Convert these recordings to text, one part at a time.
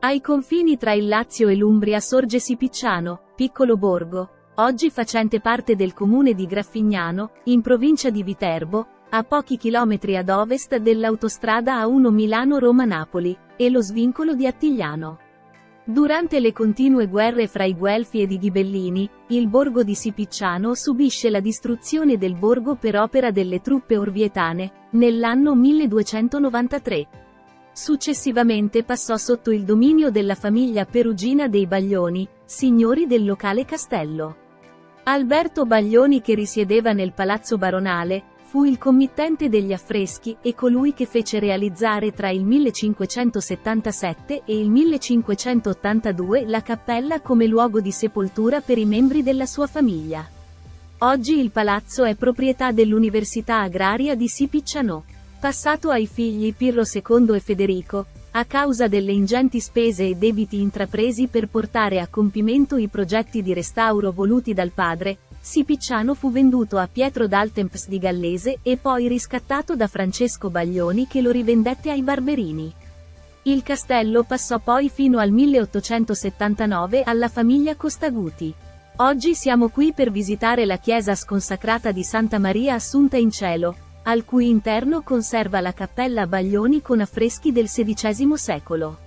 Ai confini tra il Lazio e l'Umbria sorge Sipicciano, piccolo borgo, oggi facente parte del comune di Graffignano, in provincia di Viterbo, a pochi chilometri ad ovest dell'autostrada A1 Milano-Roma-Napoli, e lo svincolo di Attigliano. Durante le continue guerre fra i Guelfi ed i Ghibellini, il borgo di Sipicciano subisce la distruzione del borgo per opera delle truppe orvietane, nell'anno 1293. Successivamente passò sotto il dominio della famiglia perugina dei Baglioni, signori del locale castello. Alberto Baglioni che risiedeva nel palazzo baronale, Fu il committente degli affreschi e colui che fece realizzare tra il 1577 e il 1582 la cappella come luogo di sepoltura per i membri della sua famiglia. Oggi il palazzo è proprietà dell'Università Agraria di Sipicciano. Passato ai figli Pirro II e Federico, a causa delle ingenti spese e debiti intrapresi per portare a compimento i progetti di restauro voluti dal padre, Sipicciano fu venduto a Pietro d'Altemps di Gallese e poi riscattato da Francesco Baglioni che lo rivendette ai Barberini. Il castello passò poi fino al 1879 alla famiglia Costaguti. Oggi siamo qui per visitare la chiesa sconsacrata di Santa Maria Assunta in Cielo, al cui interno conserva la cappella Baglioni con affreschi del XVI secolo.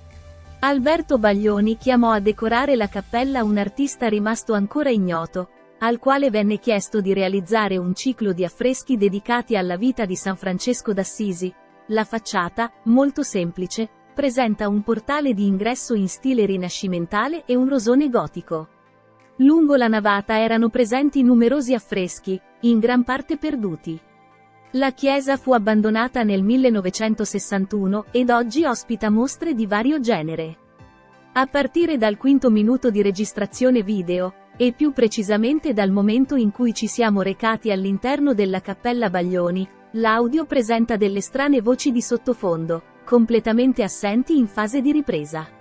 Alberto Baglioni chiamò a decorare la cappella un artista rimasto ancora ignoto, al quale venne chiesto di realizzare un ciclo di affreschi dedicati alla vita di San Francesco d'Assisi. La facciata, molto semplice, presenta un portale di ingresso in stile rinascimentale e un rosone gotico. Lungo la navata erano presenti numerosi affreschi, in gran parte perduti. La chiesa fu abbandonata nel 1961 ed oggi ospita mostre di vario genere. A partire dal quinto minuto di registrazione video, e più precisamente dal momento in cui ci siamo recati all'interno della Cappella Baglioni, l'audio presenta delle strane voci di sottofondo, completamente assenti in fase di ripresa.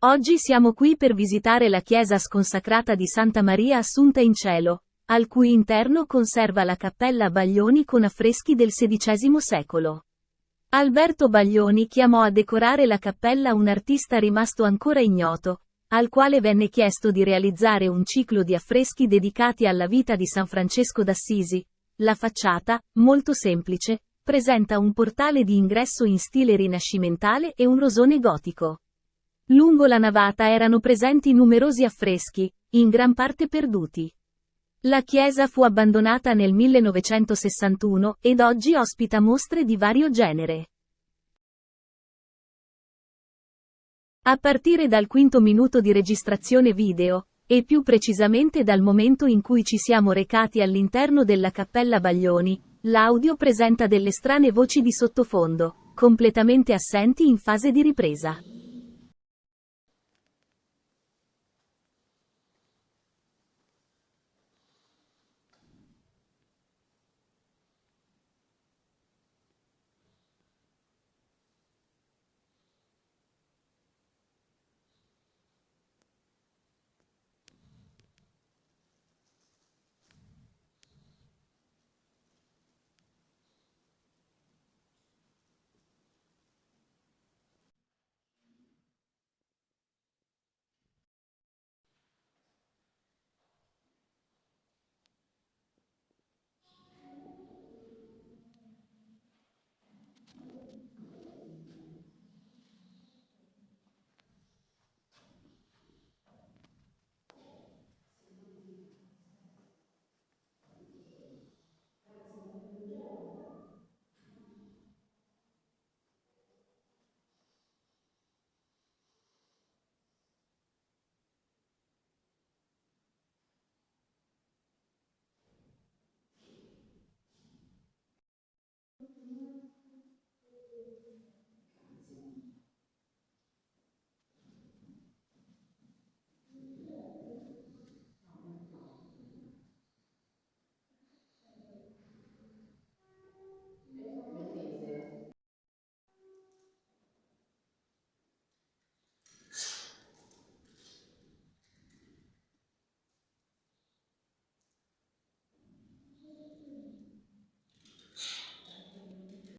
Oggi siamo qui per visitare la chiesa sconsacrata di Santa Maria Assunta in Cielo, al cui interno conserva la cappella Baglioni con affreschi del XVI secolo. Alberto Baglioni chiamò a decorare la cappella un artista rimasto ancora ignoto, al quale venne chiesto di realizzare un ciclo di affreschi dedicati alla vita di San Francesco d'Assisi. La facciata, molto semplice, presenta un portale di ingresso in stile rinascimentale e un rosone gotico. Lungo la navata erano presenti numerosi affreschi, in gran parte perduti. La chiesa fu abbandonata nel 1961 ed oggi ospita mostre di vario genere. A partire dal quinto minuto di registrazione video, e più precisamente dal momento in cui ci siamo recati all'interno della Cappella Baglioni, l'audio presenta delle strane voci di sottofondo, completamente assenti in fase di ripresa.